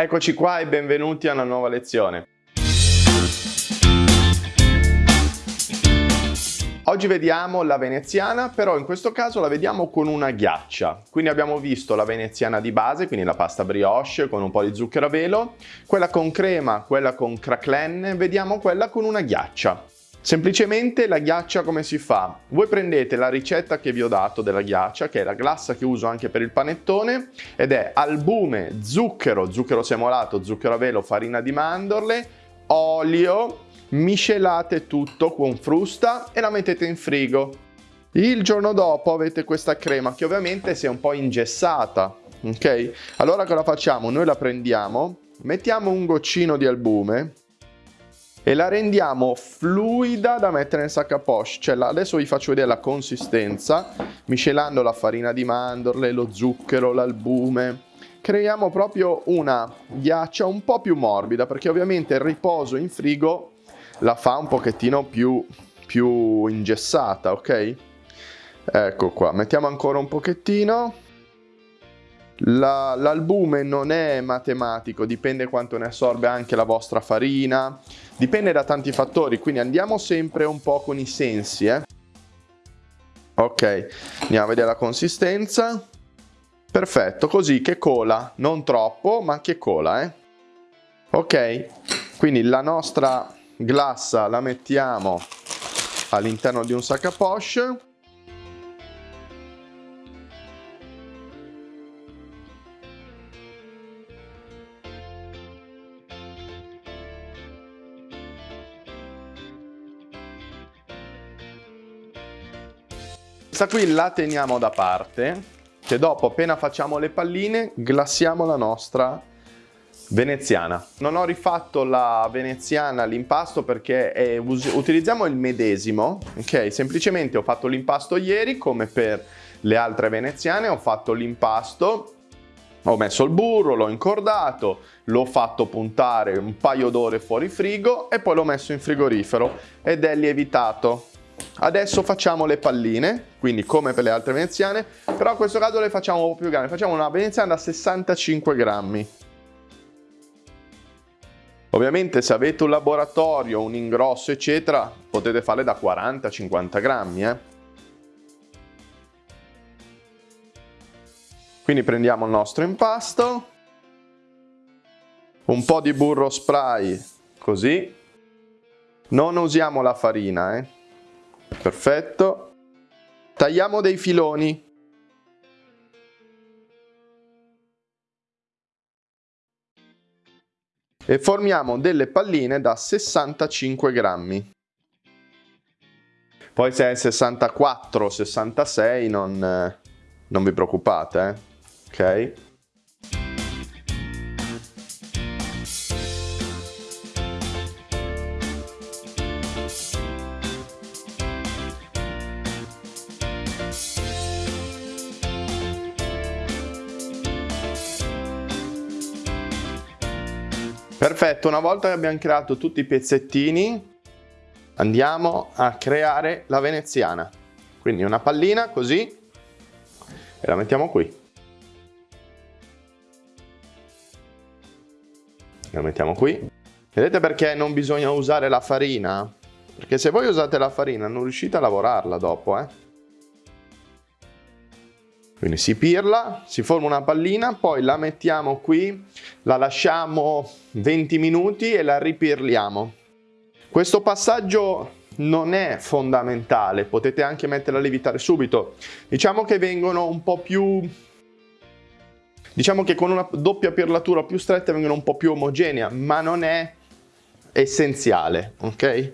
Eccoci qua e benvenuti a una nuova lezione. Oggi vediamo la veneziana, però in questo caso la vediamo con una ghiaccia. Quindi abbiamo visto la veneziana di base, quindi la pasta brioche con un po' di zucchero a velo, quella con crema, quella con cracklen, vediamo quella con una ghiaccia. Semplicemente la ghiaccia come si fa? Voi prendete la ricetta che vi ho dato della ghiaccia, che è la glassa che uso anche per il panettone, ed è albume, zucchero, zucchero semolato, zucchero a velo, farina di mandorle, olio, miscelate tutto con frusta e la mettete in frigo. Il giorno dopo avete questa crema che ovviamente si è un po' ingessata, ok? Allora cosa facciamo? Noi la prendiamo, mettiamo un goccino di albume, e la rendiamo fluida da mettere nel sac a poche. Cioè, adesso vi faccio vedere la consistenza, miscelando la farina di mandorle, lo zucchero, l'albume. Creiamo proprio una ghiaccia un po' più morbida, perché ovviamente il riposo in frigo la fa un pochettino più, più ingessata, ok? Ecco qua, mettiamo ancora un pochettino. L'albume non è matematico, dipende quanto ne assorbe anche la vostra farina, dipende da tanti fattori, quindi andiamo sempre un po' con i sensi. Eh? Ok, andiamo a vedere la consistenza. Perfetto, così che cola, non troppo, ma che cola. Eh? Ok, quindi la nostra glassa la mettiamo all'interno di un sac à poche Questa qui la teniamo da parte, che dopo appena facciamo le palline glassiamo la nostra veneziana. Non ho rifatto la veneziana l'impasto perché è, utilizziamo il medesimo, ok? Semplicemente ho fatto l'impasto ieri come per le altre veneziane, ho fatto l'impasto ho messo il burro, l'ho incordato, l'ho fatto puntare un paio d'ore fuori frigo e poi l'ho messo in frigorifero ed è lievitato. Adesso facciamo le palline, quindi come per le altre veneziane, però in questo caso le facciamo un po' più grandi, facciamo una veneziana da 65 grammi. Ovviamente se avete un laboratorio, un ingrosso eccetera, potete farle da 40-50 grammi. Eh? Quindi prendiamo il nostro impasto, un po' di burro spray, così. Non usiamo la farina, eh? Perfetto. Tagliamo dei filoni. E formiamo delle palline da 65 grammi. Poi se è 64 o 66 non, eh, non vi preoccupate, eh? ok? Perfetto, una volta che abbiamo creato tutti i pezzettini, andiamo a creare la veneziana. Quindi una pallina così e la mettiamo qui. La mettiamo qui. Vedete perché non bisogna usare la farina? Perché se voi usate la farina non riuscite a lavorarla dopo, eh? Quindi si pirla, si forma una pallina, poi la mettiamo qui, la lasciamo 20 minuti e la ripirliamo. Questo passaggio non è fondamentale, potete anche metterla a lievitare subito. Diciamo che vengono un po' più... Diciamo che con una doppia pirlatura più stretta vengono un po' più omogenea, ma non è essenziale, ok?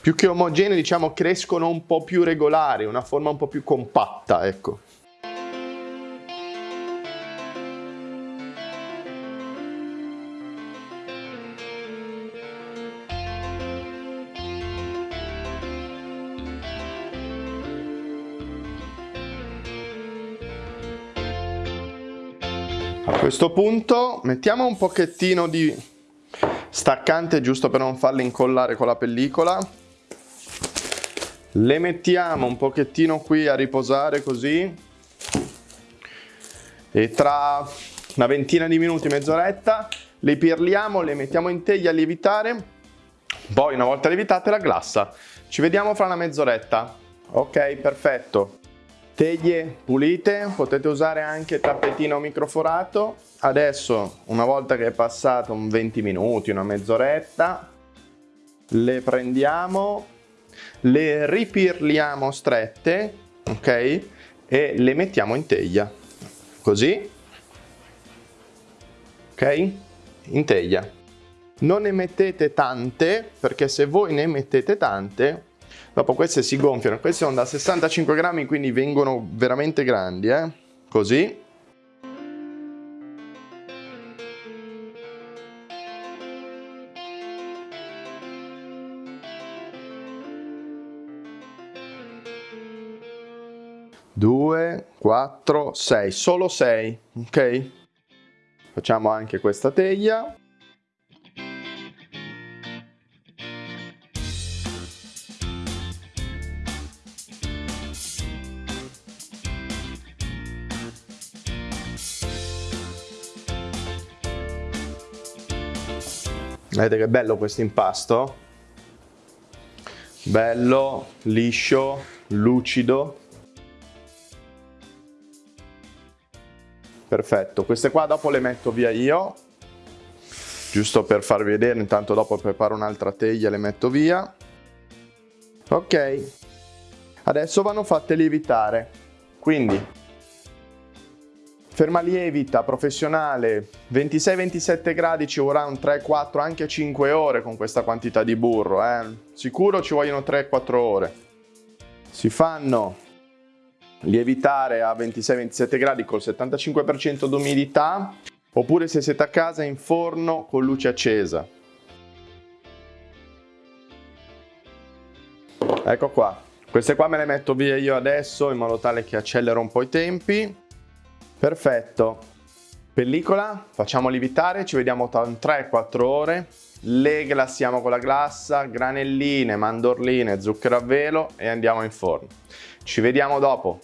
Più che omogenee diciamo crescono un po' più regolari, una forma un po' più compatta, ecco. A questo punto mettiamo un pochettino di staccante giusto per non farle incollare con la pellicola le mettiamo un pochettino qui a riposare così e tra una ventina di minuti, mezz'oretta, le pirliamo, le mettiamo in teglia a lievitare, poi una volta lievitate la glassa. Ci vediamo fra una mezz'oretta. Ok, perfetto. Teglie pulite, potete usare anche tappetino microforato. Adesso, una volta che è passato un 20 minuti, una mezz'oretta, le prendiamo, le ripirliamo strette, ok? E le mettiamo in teglia, così, ok? In teglia. Non ne mettete tante, perché se voi ne mettete tante, dopo queste si gonfiano. Queste sono da 65 grammi, quindi vengono veramente grandi, eh? Così. Due, quattro, sei, solo sei, ok? Facciamo anche questa teglia. Vedete che bello questo impasto? Bello, liscio, lucido. Perfetto, queste qua dopo le metto via io, giusto per farvi vedere, intanto dopo preparo un'altra teglia e le metto via. Ok, adesso vanno fatte lievitare, quindi ferma lievita professionale 26-27 gradi ci vorrà un 3-4 anche 5 ore con questa quantità di burro eh? sicuro ci vogliono 3-4 ore si fanno lievitare a 26-27 gradi col 75% d'umidità oppure se siete a casa in forno con luce accesa ecco qua queste qua me le metto via io adesso in modo tale che accelero un po' i tempi Perfetto. Pellicola, facciamo lievitare, ci vediamo tra 3-4 ore. Le glassiamo con la glassa, granelline, mandorline, zucchero a velo e andiamo in forno. Ci vediamo dopo.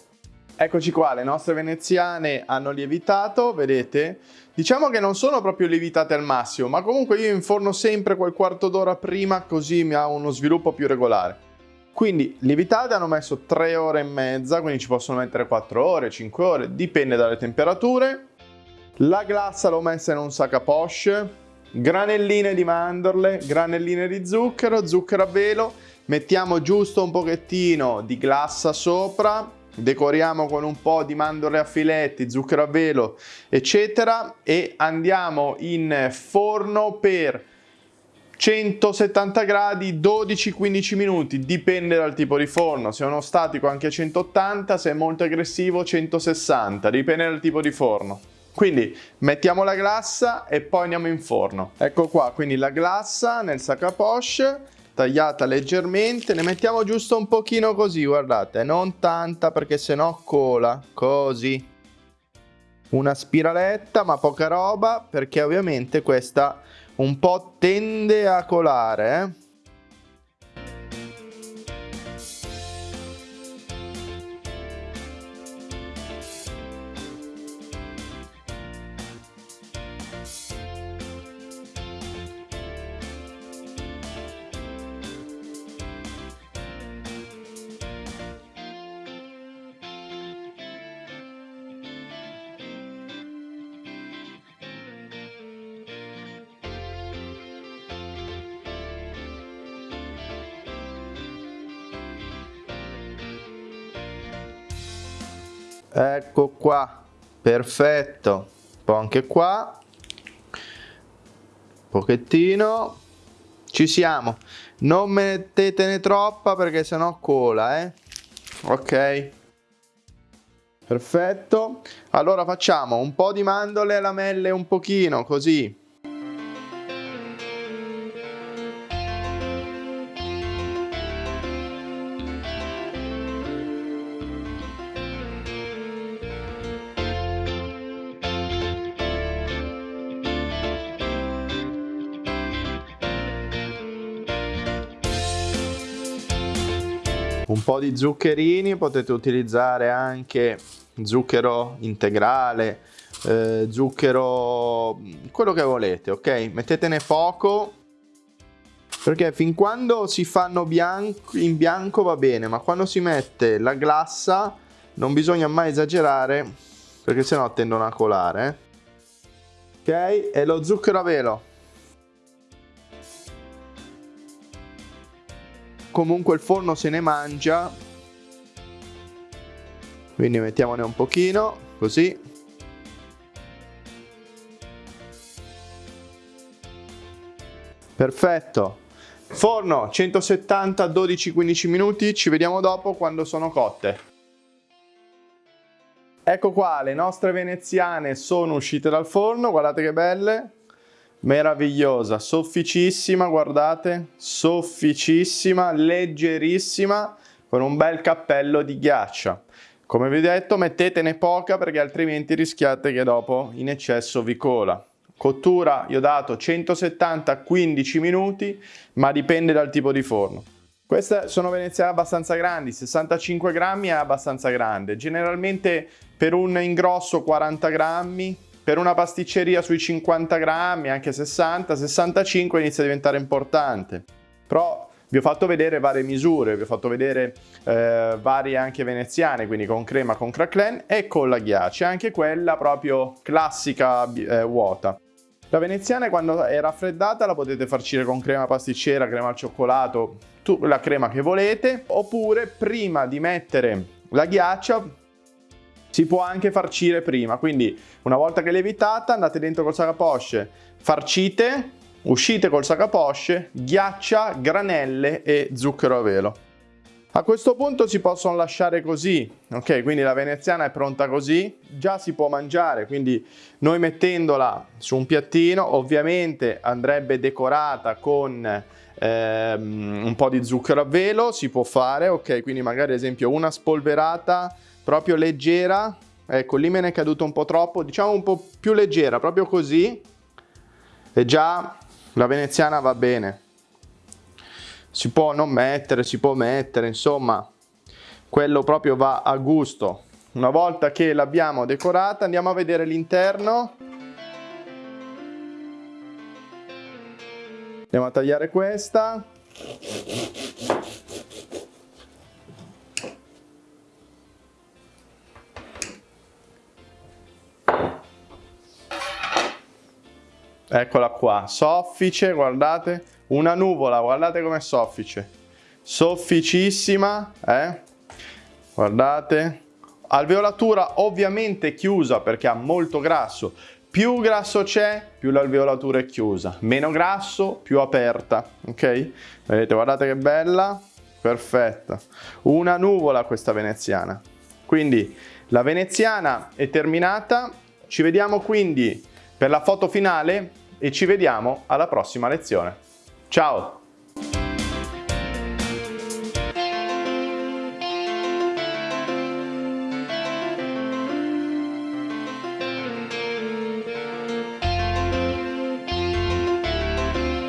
Eccoci qua, le nostre veneziane hanno lievitato, vedete? Diciamo che non sono proprio lievitate al massimo, ma comunque io inforno sempre quel quarto d'ora prima così mi ha uno sviluppo più regolare. Quindi lievitate hanno messo 3 ore e mezza, quindi ci possono mettere 4 ore, 5 ore, dipende dalle temperature. La glassa l'ho messa in un sac a poche, granelline di mandorle, granelline di zucchero, zucchero a velo, mettiamo giusto un pochettino di glassa sopra, decoriamo con un po' di mandorle a filetti, zucchero a velo, eccetera e andiamo in forno per 170 gradi 12-15 minuti dipende dal tipo di forno. Se è uno statico anche 180 se è molto aggressivo 160 dipende dal tipo di forno. Quindi mettiamo la glassa e poi andiamo in forno. Ecco qua quindi la glassa nel sac à poche tagliata leggermente ne mettiamo giusto un pochino così guardate non tanta perché sennò cola così una spiraletta ma poca roba perché ovviamente questa un po' tende a colare eh? Ecco qua perfetto. Poi anche qua. Pochettino. Ci siamo. Non mettetene troppa perché sennò cola eh. Ok. Perfetto. Allora facciamo un po di mandorle lamelle un pochino così un po' di zuccherini, potete utilizzare anche zucchero integrale, eh, zucchero, quello che volete, ok? Mettetene poco perché fin quando si fanno bianco, in bianco va bene, ma quando si mette la glassa non bisogna mai esagerare perché sennò tendono a colare. Ok? E lo zucchero a velo. Comunque il forno se ne mangia. Quindi mettiamone un pochino, così. Perfetto. Forno 170 12-15 minuti, ci vediamo dopo quando sono cotte. Ecco qua, le nostre veneziane sono uscite dal forno, guardate che belle. Meravigliosa, sofficissima, guardate, sofficissima, leggerissima, con un bel cappello di ghiaccia. Come vi ho detto mettetene poca perché altrimenti rischiate che dopo in eccesso vi cola. Cottura, io ho dato 170-15 minuti, ma dipende dal tipo di forno. Queste sono veneziane abbastanza grandi, 65 grammi è abbastanza grande. Generalmente per un ingrosso 40 grammi, per una pasticceria sui 50 grammi, anche 60, 65 inizia a diventare importante. Però vi ho fatto vedere varie misure, vi ho fatto vedere eh, varie anche veneziane, quindi con crema, con cracklen e con la ghiaccia, anche quella proprio classica eh, vuota. La veneziana quando è raffreddata la potete farcire con crema pasticcera, crema al cioccolato, la crema che volete, oppure prima di mettere la ghiaccia si può anche farcire prima, quindi una volta che è lievitata andate dentro col sacaposce, farcite, uscite col sacaposce, ghiaccia, granelle e zucchero a velo. A questo punto si possono lasciare così, ok? Quindi la veneziana è pronta così, già si può mangiare, quindi noi mettendola su un piattino, ovviamente andrebbe decorata con ehm, un po' di zucchero a velo, si può fare, ok? Quindi magari ad esempio una spolverata proprio leggera, ecco lì me ne è caduto un po' troppo, diciamo un po' più leggera, proprio così, e già la veneziana va bene si può non mettere, si può mettere, insomma, quello proprio va a gusto. Una volta che l'abbiamo decorata andiamo a vedere l'interno. Andiamo a tagliare questa. Eccola qua, soffice, guardate una nuvola, guardate com'è soffice. Sofficissima, eh? Guardate. Alveolatura ovviamente chiusa perché ha molto grasso. Più grasso c'è, più l'alveolatura è chiusa. Meno grasso, più aperta. Ok? Vedete, guardate che bella. Perfetta. Una nuvola questa veneziana. Quindi la veneziana è terminata. Ci vediamo quindi per la foto finale e ci vediamo alla prossima lezione. Ciao!